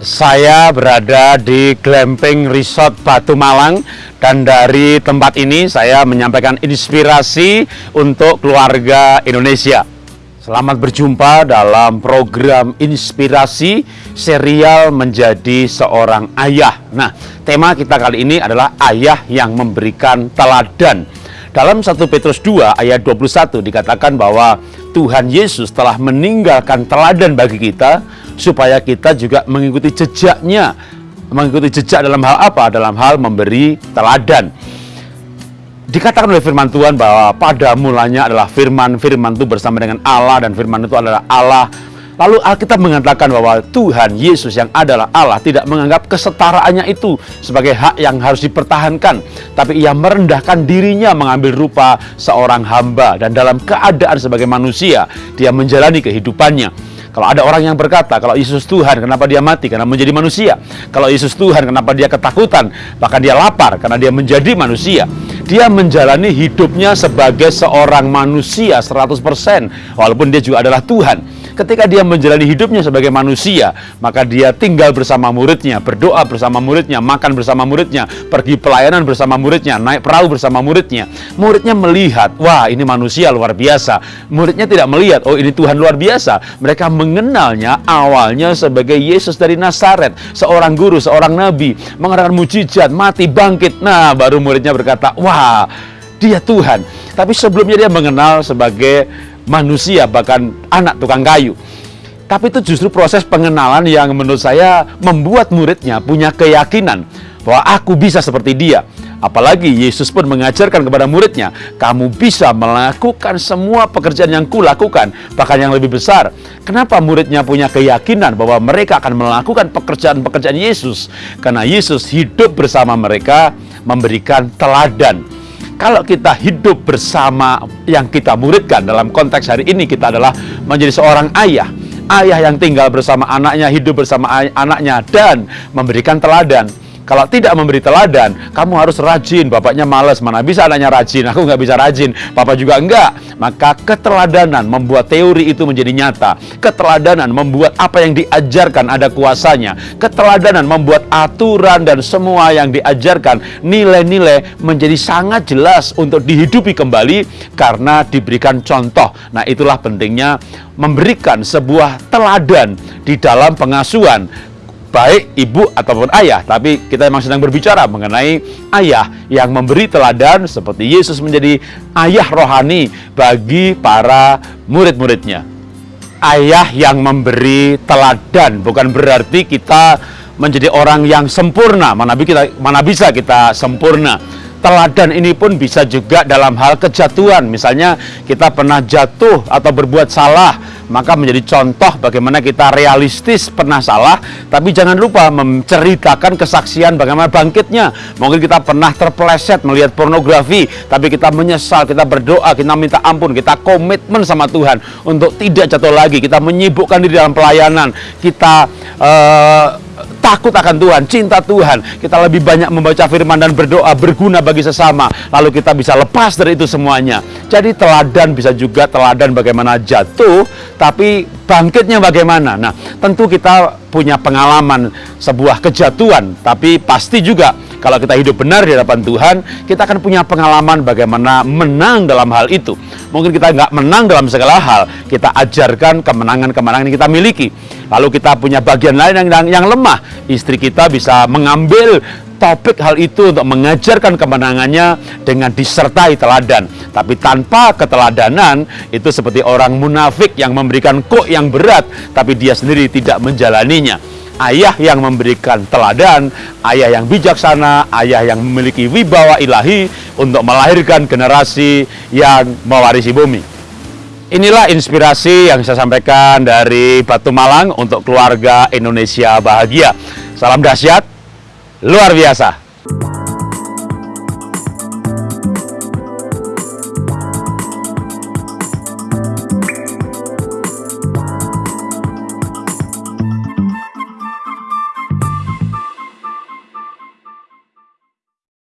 Saya berada di Glamping Resort Batu Malang dan dari tempat ini saya menyampaikan inspirasi untuk keluarga Indonesia. Selamat berjumpa dalam program inspirasi serial menjadi seorang ayah. Nah, tema kita kali ini adalah ayah yang memberikan teladan. Dalam 1 Petrus 2 ayat 21 dikatakan bahwa Tuhan Yesus telah meninggalkan teladan bagi kita supaya kita juga mengikuti jejaknya. Mengikuti jejak dalam hal apa? Dalam hal memberi teladan. Dikatakan oleh firman Tuhan bahwa pada mulanya adalah firman, firman itu bersama dengan Allah dan firman itu adalah Allah. Lalu Alkitab mengatakan bahwa Tuhan Yesus yang adalah Allah tidak menganggap kesetaraannya itu sebagai hak yang harus dipertahankan. Tapi ia merendahkan dirinya mengambil rupa seorang hamba. Dan dalam keadaan sebagai manusia, dia menjalani kehidupannya. Kalau ada orang yang berkata, kalau Yesus Tuhan, kenapa dia mati? Karena menjadi manusia. Kalau Yesus Tuhan, kenapa dia ketakutan? Bahkan dia lapar, karena dia menjadi manusia. Dia menjalani hidupnya sebagai seorang manusia 100%, walaupun dia juga adalah Tuhan. Ketika dia menjalani hidupnya sebagai manusia, maka dia tinggal bersama muridnya, berdoa bersama muridnya, makan bersama muridnya, pergi pelayanan bersama muridnya, naik perahu bersama muridnya. Muridnya melihat, wah ini manusia luar biasa. Muridnya tidak melihat, oh ini Tuhan luar biasa. Mereka mengenalnya awalnya sebagai Yesus dari Nazaret, seorang guru, seorang nabi, mengadakan mujizat, mati, bangkit. Nah, baru muridnya berkata, wah dia Tuhan. Tapi sebelumnya dia mengenal sebagai manusia, bahkan anak tukang kayu. Tapi itu justru proses pengenalan yang menurut saya membuat muridnya punya keyakinan bahwa aku bisa seperti dia. Apalagi Yesus pun mengajarkan kepada muridnya, kamu bisa melakukan semua pekerjaan yang kulakukan, bahkan yang lebih besar. Kenapa muridnya punya keyakinan bahwa mereka akan melakukan pekerjaan-pekerjaan Yesus? Karena Yesus hidup bersama mereka, memberikan teladan kalau kita hidup bersama yang kita muridkan dalam konteks hari ini kita adalah menjadi seorang ayah. Ayah yang tinggal bersama anaknya hidup bersama anaknya dan memberikan teladan kalau tidak memberi teladan, kamu harus rajin. Bapaknya males, mana bisa anaknya rajin. Aku nggak bisa rajin, papa juga enggak. Maka keteladanan membuat teori itu menjadi nyata. Keteladanan membuat apa yang diajarkan ada kuasanya. Keteladanan membuat aturan dan semua yang diajarkan, nilai-nilai menjadi sangat jelas untuk dihidupi kembali karena diberikan contoh. Nah itulah pentingnya memberikan sebuah teladan di dalam pengasuhan baik ibu ataupun ayah, tapi kita memang sedang berbicara mengenai ayah yang memberi teladan seperti Yesus menjadi ayah rohani bagi para murid-muridnya. Ayah yang memberi teladan bukan berarti kita menjadi orang yang sempurna, mana bisa kita sempurna. Teladan ini pun bisa juga dalam hal kejatuhan. Misalnya kita pernah jatuh atau berbuat salah, maka menjadi contoh bagaimana kita realistis pernah salah, tapi jangan lupa menceritakan kesaksian bagaimana bangkitnya. Mungkin kita pernah terpeleset melihat pornografi, tapi kita menyesal, kita berdoa, kita minta ampun, kita komitmen sama Tuhan untuk tidak jatuh lagi. Kita menyibukkan diri dalam pelayanan, kita uh, takut akan Tuhan, cinta Tuhan. Kita lebih banyak membaca firman dan berdoa berguna bagi sesama. Lalu kita bisa lepas dari itu semuanya. Jadi teladan bisa juga teladan bagaimana jatuh, tapi bangkitnya bagaimana. Nah, tentu kita punya pengalaman sebuah kejatuhan, tapi pasti juga kalau kita hidup benar di hadapan Tuhan, kita akan punya pengalaman bagaimana menang dalam hal itu. Mungkin kita nggak menang dalam segala hal, kita ajarkan kemenangan-kemenangan yang kita miliki. Lalu kita punya bagian lain yang, yang, yang lemah. Istri kita bisa mengambil topik hal itu untuk mengajarkan kemenangannya dengan disertai teladan. Tapi tanpa keteladanan, itu seperti orang munafik yang memberikan kok yang berat, tapi dia sendiri tidak menjalaninya. Ayah yang memberikan teladan, ayah yang bijaksana, ayah yang memiliki wibawa ilahi untuk melahirkan generasi yang mewarisi bumi. Inilah inspirasi yang saya sampaikan dari Batu Malang untuk keluarga Indonesia bahagia. Salam dahsyat, luar biasa.